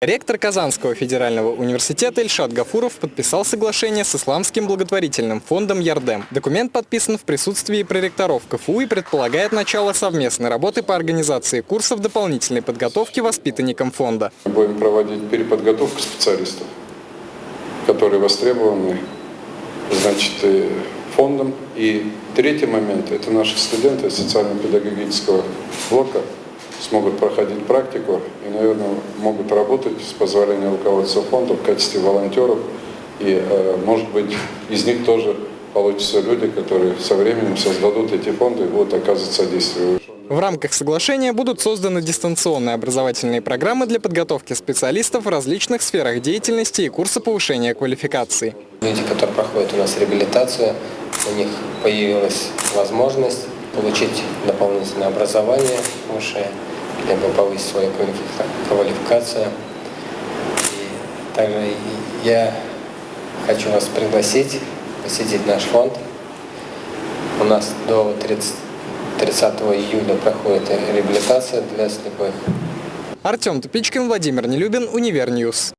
Ректор Казанского федерального университета Ильшат Гафуров подписал соглашение с Исламским благотворительным фондом «Ярдем». Документ подписан в присутствии проректоров КФУ и предполагает начало совместной работы по организации курсов дополнительной подготовки воспитанникам фонда. Будем проводить переподготовку специалистов, которые востребованы значит, э, фондом. И третий момент – это наши студенты социально-педагогического блока – смогут проходить практику и, наверное, могут работать с позволения руководства фонда в качестве волонтеров. И, э, может быть, из них тоже получатся люди, которые со временем создадут эти фонды и будут оказывать содействие. В рамках соглашения будут созданы дистанционные образовательные программы для подготовки специалистов в различных сферах деятельности и курсы повышения квалификации. Люди, которые проходят у нас реабилитацию, у них появилась возможность получить дополнительное образование высшее, либо повысить свою квалификацию. И также я хочу вас пригласить посетить наш фонд. У нас до 30, 30 июля проходит реабилитация для слепых. Артем Тупичкин, Владимир Нелюбин, Универньюз.